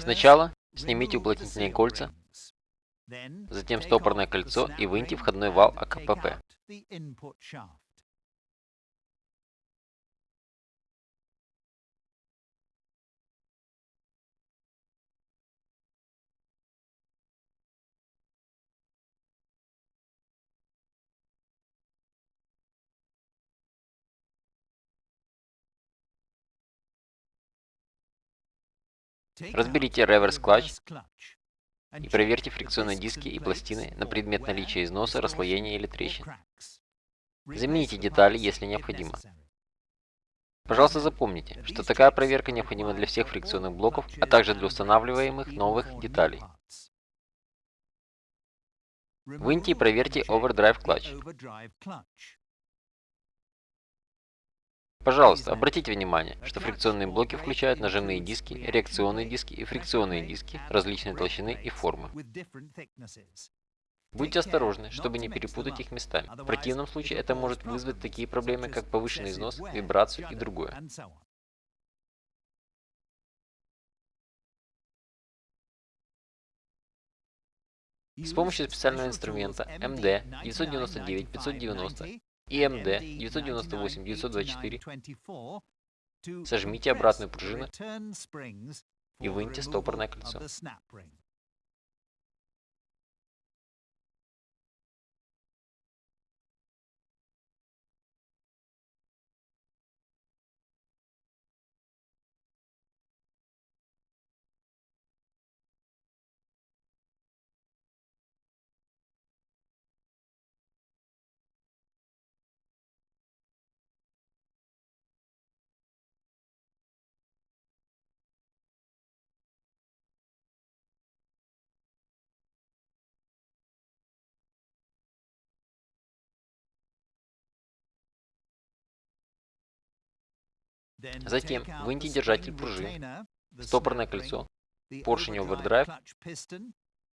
Сначала снимите уплотнительные кольца, затем стопорное кольцо и выньте входной вал АКПП. Разберите реверс-клатч и проверьте фрикционные диски и пластины на предмет наличия износа, расслоения или трещин. Замените детали, если необходимо. Пожалуйста, запомните, что такая проверка необходима для всех фрикционных блоков, а также для устанавливаемых новых деталей. Выньте и проверьте Overdrive Clutch. Пожалуйста, обратите внимание, что фрикционные блоки включают нажимные диски, реакционные диски и фрикционные диски различной толщины и формы. Будьте осторожны, чтобы не перепутать их местами. В противном случае это может вызвать такие проблемы, как повышенный износ, вибрацию и другое. С помощью специального инструмента MD 999-590 ИМД 998-924, сожмите обратную пружину и выньте стопорное кольцо. Затем выньте держатель пружин, стопорное кольцо, поршень овердрайв,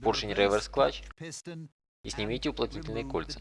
поршень реверс клатч. И снимите уплотнительные кольца.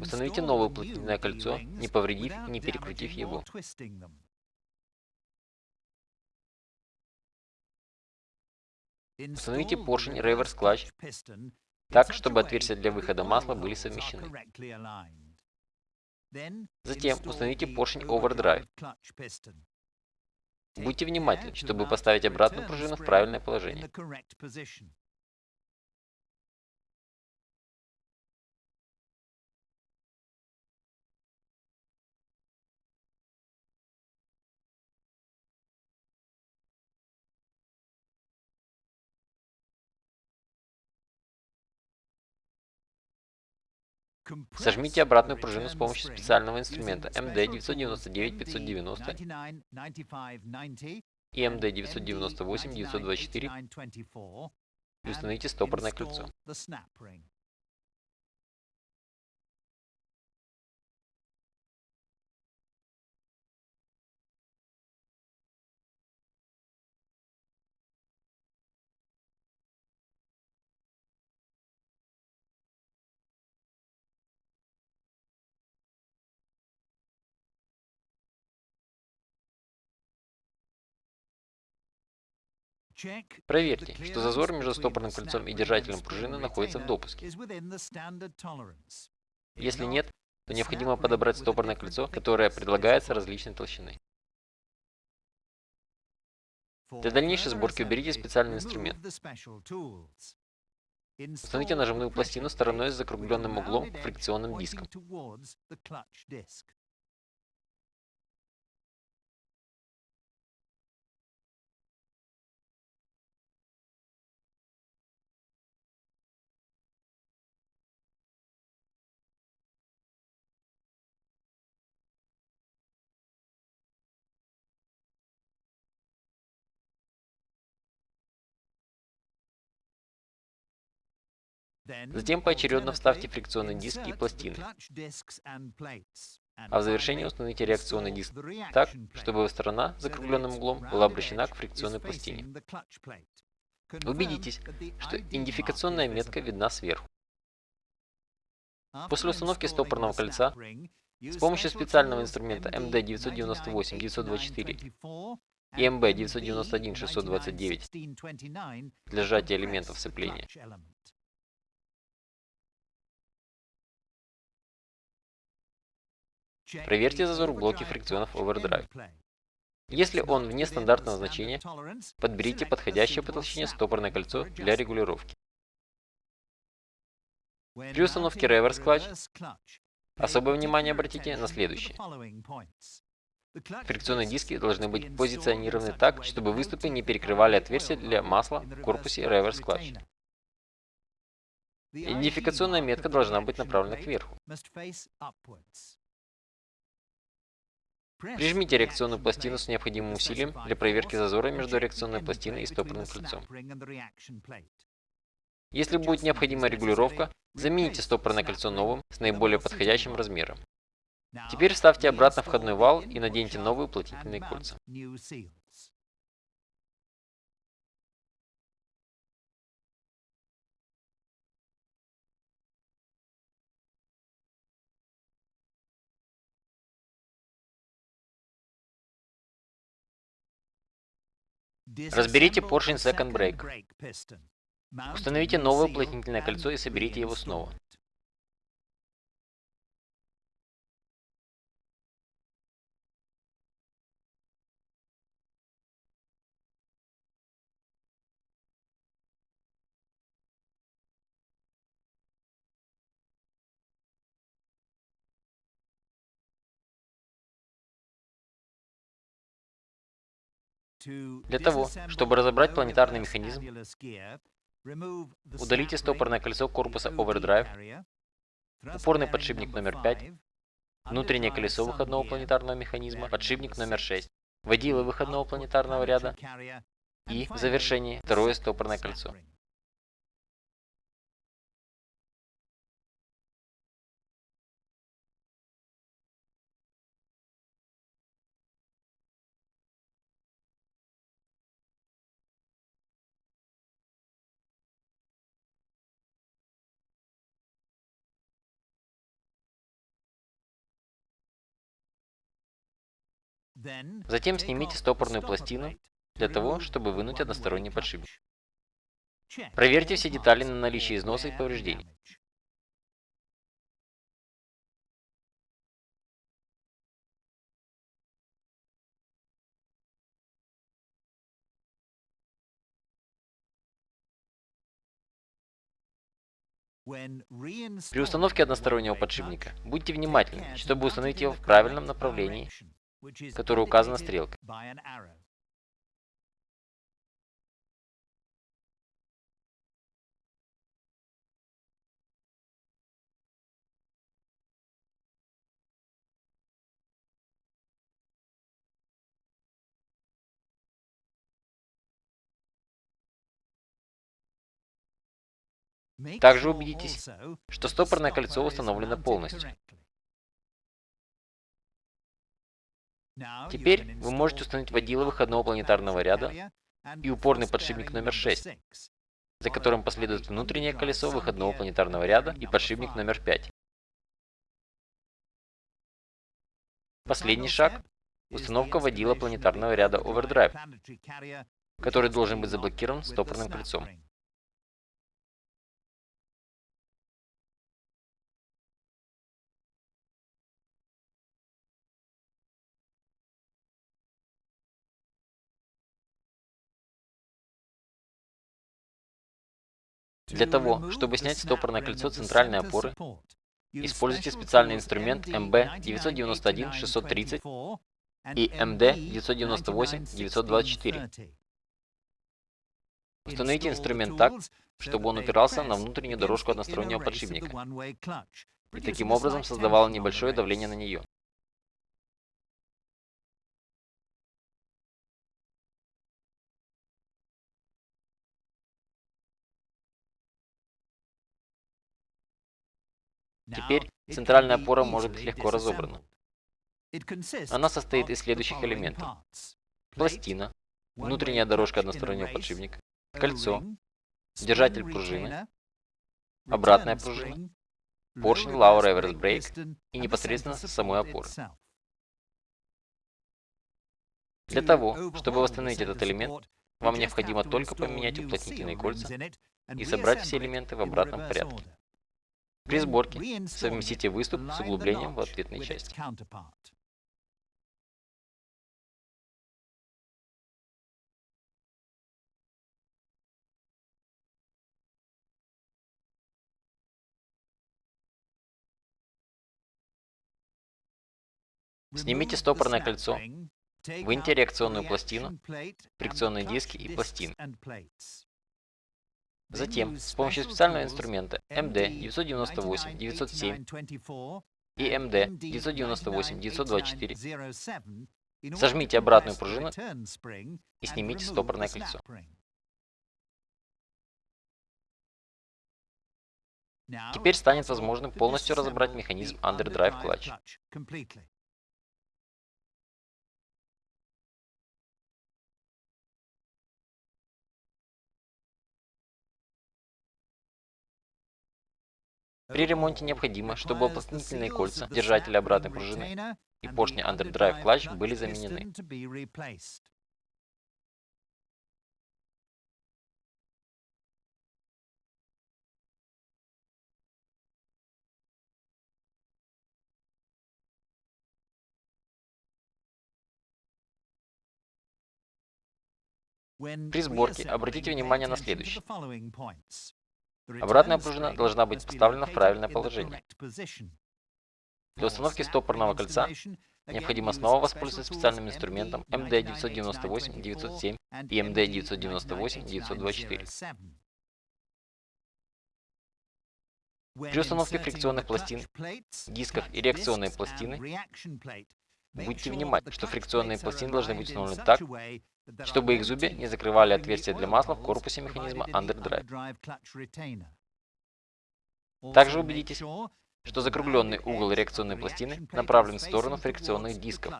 Установите новое уплотнительное кольцо, не повредив и не перекрутив его. Установите поршень реверс клатч так, чтобы отверстия для выхода масла были совмещены. Затем установите поршень Overdrive. Будьте внимательны, чтобы поставить обратную пружину в правильное положение. Сожмите обратную пружину с помощью специального инструмента MD999-590 и MD998-924 и установите стопорное кольцо. Проверьте, что зазор между стопорным кольцом и держателем пружины находится в допуске. Если нет, то необходимо подобрать стопорное кольцо, которое предлагается различной толщины. Для дальнейшей сборки уберите специальный инструмент. Установите нажимную пластину стороной с закругленным углом к фрикционным дискам. Затем поочередно вставьте фрикционные диски и пластины. А в завершении установите реакционный диск так, чтобы сторона с закругленным углом была обращена к фрикционной пластине. Убедитесь, что идентификационная метка видна сверху. После установки стопорного кольца С помощью специального инструмента MD998-924 и MB991-629 для сжатия элементов сцепления. Проверьте зазор в блоке фрикционов Overdrive. Если он вне стандартного значения, подберите подходящее по толщине стопорное кольцо для регулировки. При установке реверс клатч особое внимание обратите на следующее. Фрикционные диски должны быть позиционированы так, чтобы выступы не перекрывали отверстия для масла в корпусе реверс клатч. Идентификационная метка должна быть направлена кверху. Прижмите реакционную пластину с необходимым усилием для проверки зазора между реакционной пластиной и стопорным кольцом. Если будет необходима регулировка, замените стопорное кольцо новым с наиболее подходящим размером. Теперь вставьте обратно входной вал и наденьте новые уплотнительные кольца. Разберите поршень Second Brake. Установите новое уплотнительное кольцо и соберите его снова. Для того, чтобы разобрать планетарный механизм, удалите стопорное кольцо корпуса Overdrive, упорный подшипник номер 5, внутреннее колесо выходного планетарного механизма, подшипник номер 6, водилы выходного планетарного ряда и, в завершении, второе стопорное кольцо. Затем снимите стопорную пластину для того, чтобы вынуть односторонний подшипник. Проверьте все детали на наличие износа и повреждений. При установке одностороннего подшипника будьте внимательны, чтобы установить его в правильном направлении которая указана стрелкой. Также убедитесь, что стопорное кольцо установлено полностью. Теперь вы можете установить водила выходного планетарного ряда и упорный подшипник номер 6, за которым последует внутреннее колесо выходного планетарного ряда и подшипник номер 5. Последний шаг – установка водила планетарного ряда Overdrive, который должен быть заблокирован стопорным кольцом. Для того, чтобы снять стопорное кольцо центральной опоры, используйте специальный инструмент MB991-630 и MD998-924. Установите инструмент так, чтобы он упирался на внутреннюю дорожку одностороннего подшипника и таким образом создавал небольшое давление на нее. Теперь центральная опора может быть легко разобрана. Она состоит из следующих элементов. Пластина, внутренняя дорожка одностороннего подшипника, кольцо, держатель пружины, обратная пружина, поршень Low Reverse Brake и непосредственно самой опоры. Для того, чтобы восстановить этот элемент, вам необходимо только поменять уплотнительные кольца и собрать все элементы в обратном порядке. При сборке совместите выступ с углублением в ответной части. Снимите стопорное кольцо, выньте реакционную пластину, фрикционные диски и пластины. Затем, с помощью специального инструмента MD998-907 и MD998-924 сожмите обратную пружину и снимите стопорное кольцо. Теперь станет возможным полностью разобрать механизм Underdrive Clutch. При ремонте необходимо, чтобы уплотнительные кольца, держатели обратной пружины и поршни Underdrive Clutch были заменены. При сборке обратите внимание на следующее. Обратная пружина должна быть поставлена в правильное положение. Для установки стопорного кольца необходимо снова воспользоваться специальным инструментом MD998-907 и MD998-924. При установке фрикционных пластин, дисков и реакционной пластины будьте внимательны, что фрикционные пластины должны быть установлены так, чтобы их зубья не закрывали отверстия для масла в корпусе механизма Underdrive. Также убедитесь, что закругленный угол реакционной пластины направлен в сторону фрикционных дисков,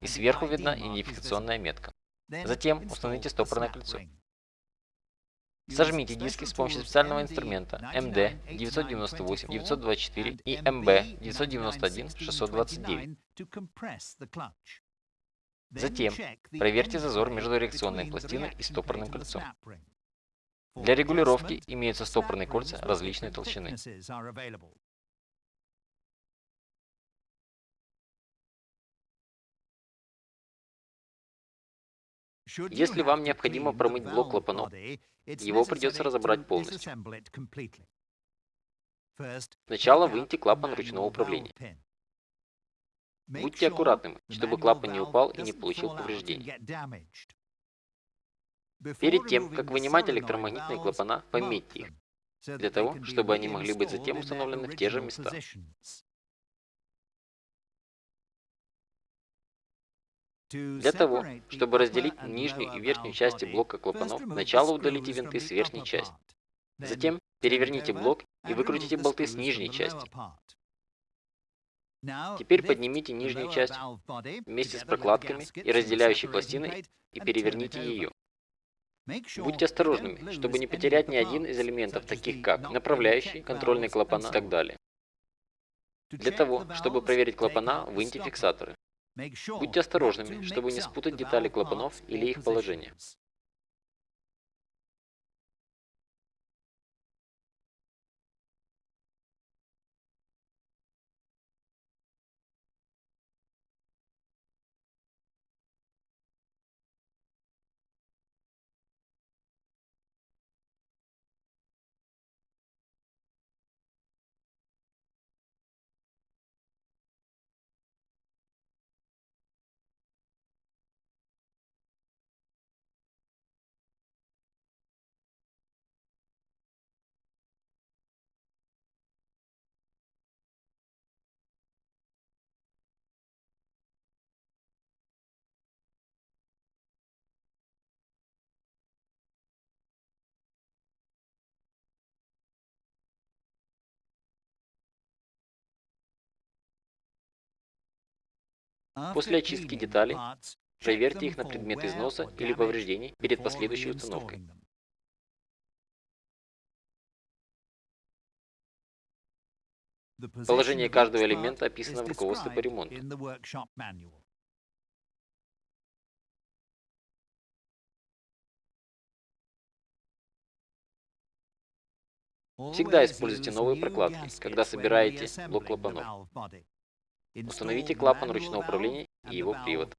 и сверху видна идентификационная метка. Затем установите стопорное кольцо. Сожмите диски с помощью специального инструмента MD 998 924 и MB 991 629. Затем проверьте зазор между реакционной пластиной и стопорным кольцом. Для регулировки имеются стопорные кольца различной толщины. Если вам необходимо промыть блок клапанов, его придется разобрать полностью. Сначала выньте клапан ручного управления. Будьте аккуратными, чтобы клапан не упал и не получил повреждений. Перед тем, как вынимать электромагнитные клапана, пометьте их, для того, чтобы они могли быть затем установлены в те же места. Для того, чтобы разделить нижнюю и верхнюю части блока клапанов, сначала удалите винты с верхней части. Затем переверните блок и выкрутите болты с нижней части. Теперь поднимите нижнюю часть вместе с прокладками и разделяющей пластиной и переверните ее. Будьте осторожными, чтобы не потерять ни один из элементов, таких как направляющий, контрольные клапана и так далее. Для того, чтобы проверить клапана, выньте фиксаторы. Будьте осторожными, чтобы не спутать детали клапанов или их положение. После очистки деталей, проверьте их на предмет износа или повреждений перед последующей установкой. Положение каждого элемента описано в руководстве по ремонту. Всегда используйте новые прокладки, когда собираете блок клапанов. Установите клапан ручного управления и его привод.